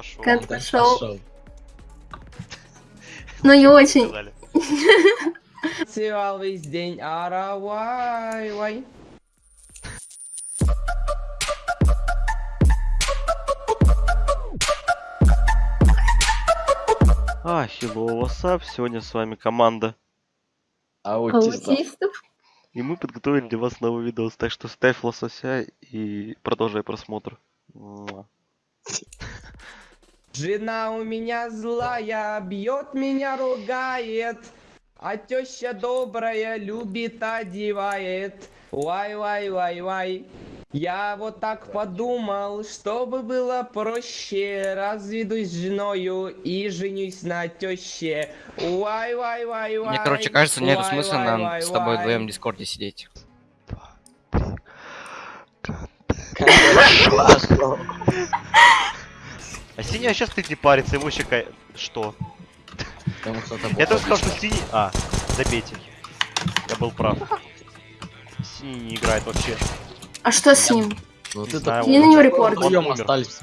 пошел. Кэт пошел. Ну не очень. Танцевал весь день, ара, вай, вай. А, hello, what's up? Сегодня с вами команда. Аутист. Аутистов. И мы подготовили для вас новый видос. Так что ставь лосося и продолжай просмотр. Муа. Жена у меня злая, бьет меня, ругает. А теща добрая, любит, одевает. Вай, вай, вай, вай. Я вот так подумал, чтобы было проще, разведусь с женою и женюсь на теще. Вай, вай, вай, вай. Мне, короче, кажется, нет смысла вай, нам вай, с тобой вай. вдвоем в Дискорде сидеть. А синий сейчас ты не парится, ему еще ка- Что? Я только сказал, что синий... А, забейте. Я был прав. Синий не играет вообще. А что с ним? Ну Не ты знаю, Кинь на него репорт. остались.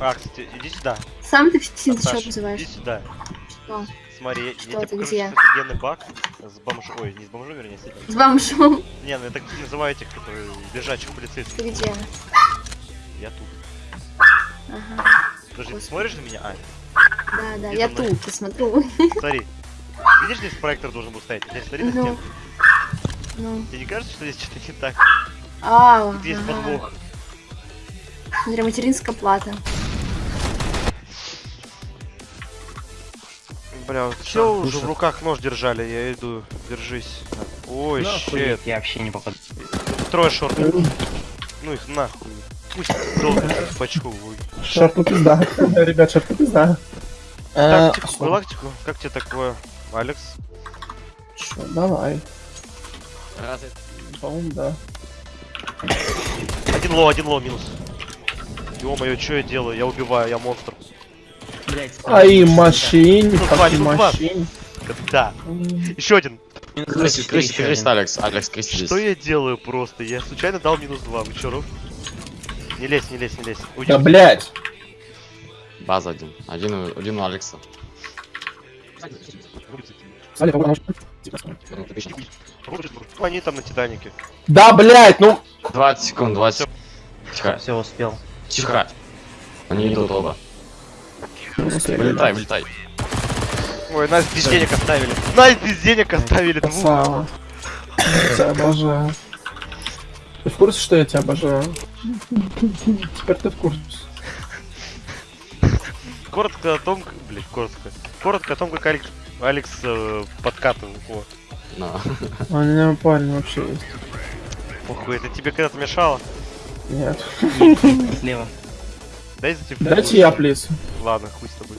А, кстати, иди сюда. Сам ты Саш, что иди называешь? сюда. Что? Смотри, Что я тебе ты, покажу где? сейчас офигенный баг с бомжом. Ой, не с бомжом, вернее, с этим. С бомжом. Не, ну я так называю этих, которые лежачих полицейских. Ты где? Я тут. Ага. Подожди, ты Господи. смотришь на меня? А, Да, да, Иди я тут, посмотрю. смотри. Видишь, здесь проектор должен был стоять? Здесь смотри на Ну. стенку. Ну. Тебе не кажется, что здесь что-то не так? А, Тут есть ага. подвох. Смотри, материнская плата. Бля, все уже в руках нож держали, я иду, держись. Ой, щет. Я вообще не попаду. Трое шорты. Ну их нахуй. Пусть долго пачку. Шарту пизда. Ребят, шарту пизда. Э, Тактику, галактику, как тебе такое, Алекс? Чё, давай. Разве По-моему, да. Один лоу, один лоу минус. Ё-моё, что я делаю? Я убиваю, я монстр. Ай, машин, машин. Да. Еще один. Крыси, крыси, крыси, Алекс, Алекс, крыси здесь. Что я делаю просто? Я случайно дал минус два. Вы чё? Не лезь, не лезь, не лезь. Уйди. Да блять. База один. Один, у- один у Алекса. Попробуй Ну, пиши. Они там на Титанике. Да, блять, ну. 20 секунд, 20 Тихо, Все, успел. тихо. Они идут оба. Вылетай, вылетай. Ой, нас без денег оставили. Нас без денег оставили. Красава. Я тебя обожаю. Ты в курсе, что я тебя обожаю? Теперь ты в курсе. Коротко о том, как... Блять, коротко. Коротко о том, как Алекс, Алекс э, подкатывал. О, На. У меня парень вообще есть. похуй, это тебе когда-то мешало? Нет. Слева. Дай за тебя. Дайте я, плиз. Ладно, хуй с тобой.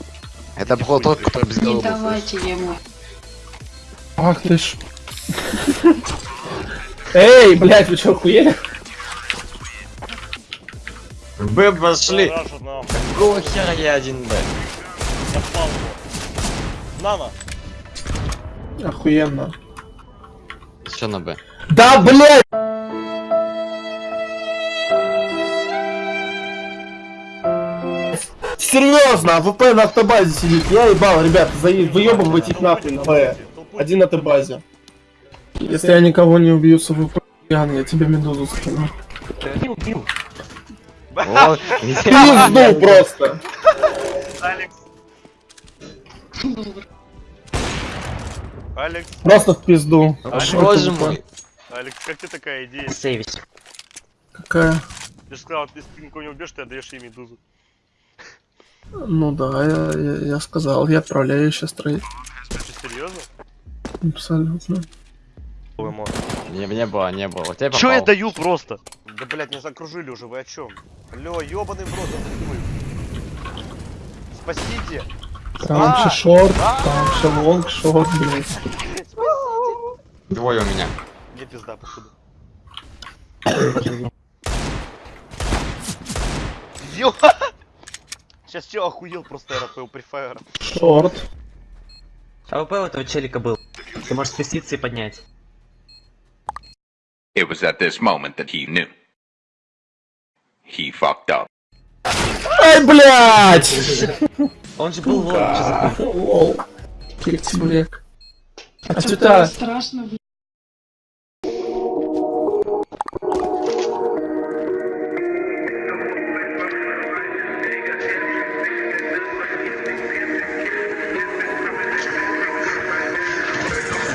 Это был тот, который без головы. был. давайте ему. Ах ты ж. Эй, блять, вы чё, охуели? Б пошли. Какого хера я один Б? Я впал. Нано. Охуенно. Что на Б? Да, блять! Серьезно, АВП на автобазе сидит. Я ебал, ребят, за... выебывайте их нахуй на Б. Один на автобазе. Если я никого не убью с АВП, Ян, я тебе медузу скину. Пизду просто. Алекс. Алекс, Просто в пизду. Боже мой. Алекс, как тебе такая идея? Сейвись. Какая? Ты же сказал, если ты никого не убьешь, ты отдаешь ей медузу. Ну да, я, я, я сказал, я отправляю ее сейчас строить. Ты серьезно? Абсолютно. Не, не было, не было. Чё я даю просто? Да, блядь, меня закружили уже, вы о чем? Алло, ёбаный в рот. Спасите! Там А! еще шорт, там еще лонг, шорт, блядь. Двое у меня. Мне пизда, походу. Ё! Сейчас чё охуел просто РП у префайра. Шорт. АВП у этого челика был. Ты можешь спуститься и поднять. It was at this moment that he knew. He fucked up. Ай, блядь! Он же был лол, что? Лол. Киртибурек. А что-то... Страшно.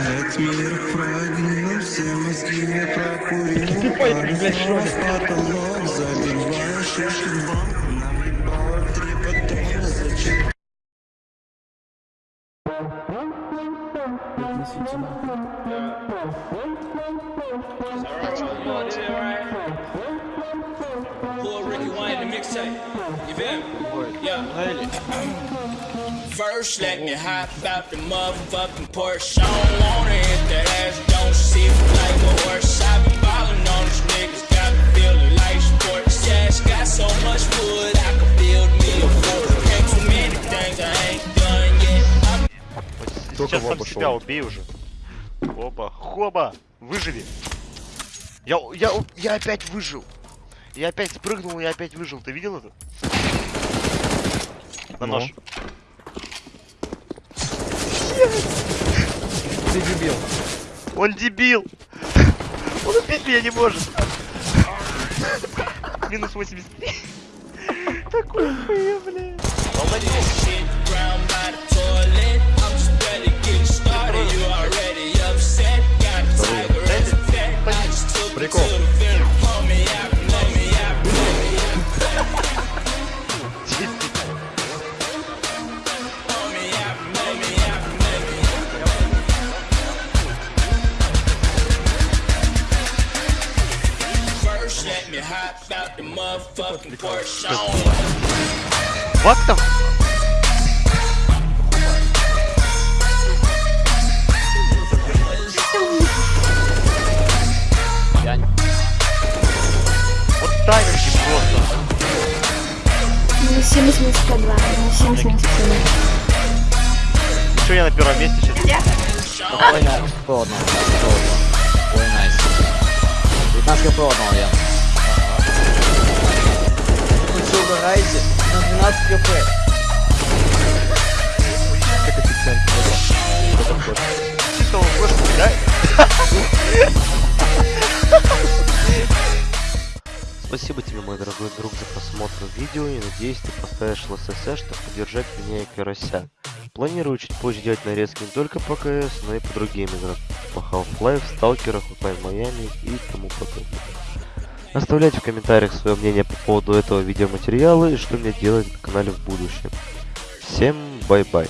Этот мир прогнил, все мозги не прокурил Пару слов, потолок, забиваешь шишки в банк Наебало три патрона, зачем First, let me hop out the motherfucking Porsche. I don't wanna hit that ass, don't see me like a horse. I been ballin' on these niggas, It's got so much wood, I could build me a fort. Ain't too many things I ain't done yet. I'm Вот Сейчас сам себя убей уже. Опа, хоба, выживи. Я, я, я опять выжил. Я опять спрыгнул, я опять выжил. Ты видел это? На нож. Ты дебил. Он дебил. Он убить меня не может. Минус 83. Такой хуя, блядь. shit What the Я Вот тайминги просто. Минус 70, минус 102. Минус 70, минус 102. Что я на первом месте сейчас? Спокойно, по одному. по одному. Ой, найс. 15 по одному я. Угораете? На 12 кп. Он просто, да? Спасибо тебе, мой дорогой друг, за просмотр видео и надеюсь, ты поставишь ЛСС, чтобы поддержать меня и Карася. Планирую чуть позже делать нарезки не только по КС, но и по другим играм, по Half-Life, Сталкерах, Hotline Miami и тому подобное. Оставляйте в комментариях свое мнение по поводу этого видеоматериала и что мне делать на канале в будущем. Всем bye-bye.